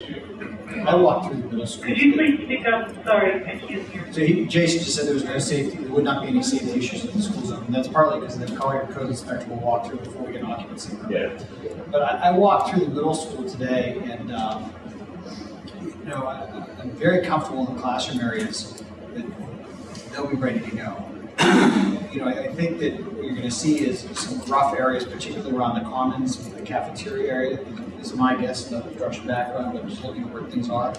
I walked through the middle school. Could you please speak up? Sorry, I can't hear. So he, Jason just said there was no safety, there would not be any safety issues in the school zone. And that's partly because the Collier code inspector will walk through before we get an occupancy. Yeah. But I, I walked through the middle school today and, um, you know, I, I'm very comfortable in the classroom areas that they'll be ready to go. You know, I, I think that what you're gonna see is some rough areas, particularly around the commons, the cafeteria area, is my guess, no construction background, but just looking at where things are.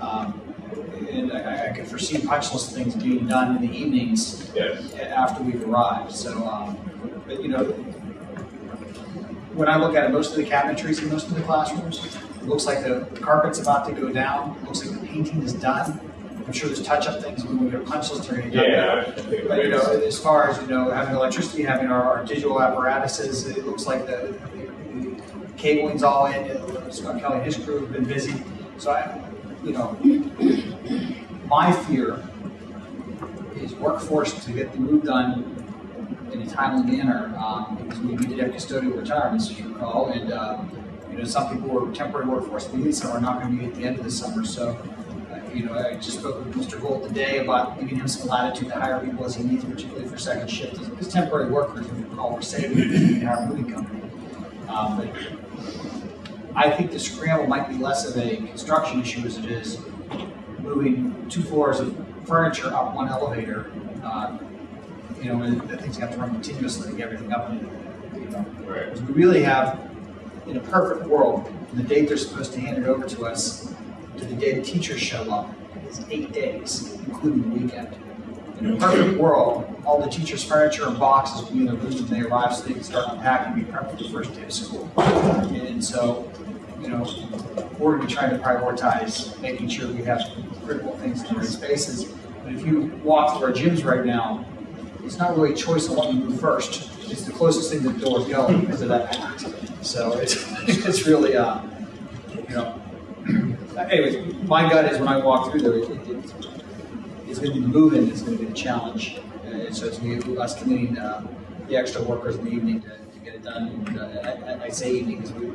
Um, And I, I could foresee punch list things being done in the evenings Yes. after we've arrived, so, um, but, you know, when I look at it, most of the cabinetries in most of the classrooms, it looks like the carpet's about to go down, it looks like the painting is done. I'm sure there's touch-up things when we get a punch list or anything. Yeah, But, you know, as far as, you know, having electricity, having our, our digital apparatuses, it looks like the cabling's all in, uh, Scott Kelly and his crew have been busy. So I, you know, my fear is workforce to get the move done in a timely manner, um, because we to have custodial retirements, as you recall, and, uh, you know, some people were temporary workforce needs, some are not gonna be at the end of the summer, so, uh, you know, I just spoke with Mr. Gold today about giving him some latitude to hire people as he needs, particularly for second shift, as temporary workers, if you recall, we're saving, in our moving company. Um, but I think the scramble might be less of a construction issue as it is moving two floors of furniture up one elevator. Uh, You know, and the things have to run continuously to get everything up. you know, right. we really have, in a perfect world, the date they're supposed to hand it over to us to the day the teachers show up, is eight days, including the weekend. In a perfect world, all the teachers' furniture and boxes will be in their rooms when they arrive, so they can start unpacking and be prepped for the first day of school. And so, you know, we're gonna be trying to prioritize making sure we have critical things in the right spaces. But if you walk through our gyms right now, it's not really a choice on what you do first. It's the closest thing to the door going because of that act. So it's, it's really, uh, you know, anyways, my gut is when I walk through there, it, it, it's gonna be the movement, it's gonna be the challenge. And so it's gonna be us committing, uh, the extra workers in the evening to, to get it done. And, uh, I, I say evening because we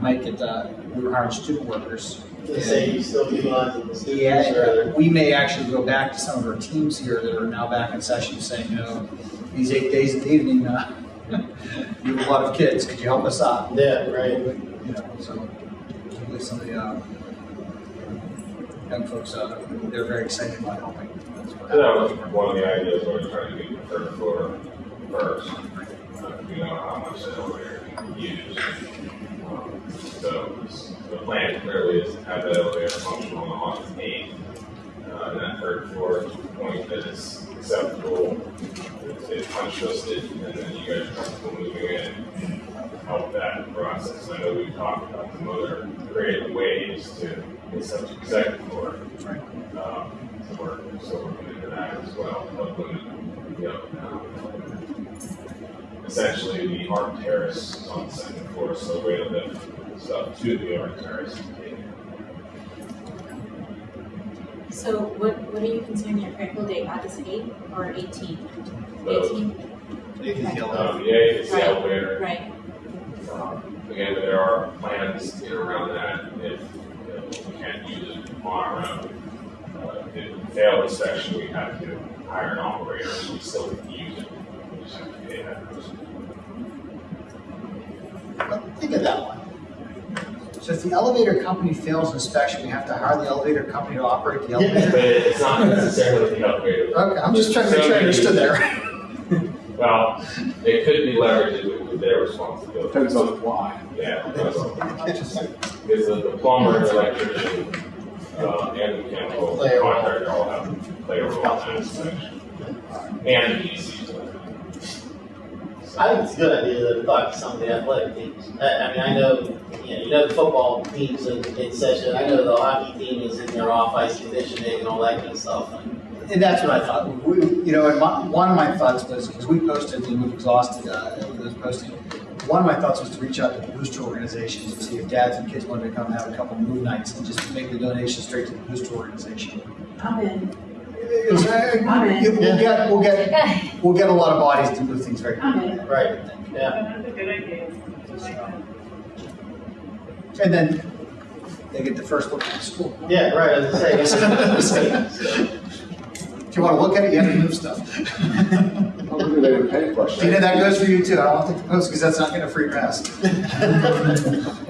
might get, uh, we were hiring student workers. Say you still utilizing the students Yeah, or? we may actually go back to some of our teams here that are now back in session saying, you know, these eight days in the evening, uh, you have a lot of kids, could you help us out? Yeah, right. You know, so, hopefully some of the, uh, young folks, uh, they're very excited about helping. That was one of the ideas, we were trying to do the third floor first. You know, how much the elevator can use. Um, So the plan clearly is to have that elevator functional on August eighth. Uh, and that third floor, to the point that is acceptable, it's- it's punch listed, and then you guys are comfortable moving in. Help that process. I know we've talked about some other creative ways to get such a second floor. Right. Um, so we're, so we're looking into that as well, but when, you know, um, essentially the art terrace on the second floor, so we're able to lift stuff to the art terrace. and take it. So what, what are you considering your critical date, August eighth or eighteenth? Both. Eighteenth, They can Um, the eighth is the Right. elevator, right, um, again, there are plans in around that, if, you know, we can't use it on our own. Uh, if it failed this section, we have to hire an operator, so we still can use it, we just have to pay that person. But Think of that one. So if the elevator company fails inspection, we have to hire the elevator company to operate the elevator? Yeah, But it's not necessarily the elevator. Okay, I'm just trying to make sure I understood that right. Well, it could be leveraged with- with their responsibility. Depends on why. Yeah, depends because the the plumber, the electrician, uh, and the mechanical Play a role. contractor all have to play a role in that inspection. And the DC. I think it's a good idea to talk to some of the athletic teams. I, I mean, I know, you know, you know the football teams in, in session, I know the hockey team is in their off-ice conditioning and all that kind of stuff. And that's what I thought. We, you know, and my, one of my thoughts was, because we posted and we've exhausted, uh, those posting. One of my thoughts was to reach out to the booster organizations and see if dads and kids wanted to come and have a couple move nights and just make the donation straight to the booster organization. I'm in. It was, uh, I'm in. We'll get, we'll get, we'll get a lot of bodies to move things very I'm quickly. in. Right, yeah. That's a good idea. I like that. And then, they get the first look at the school. Yeah, right, as I say. If you wanna look at it, you have to move stuff. Hopefully they would pay for it. Tina, that goes for you too. I don't think the Post because that's not going to free pass.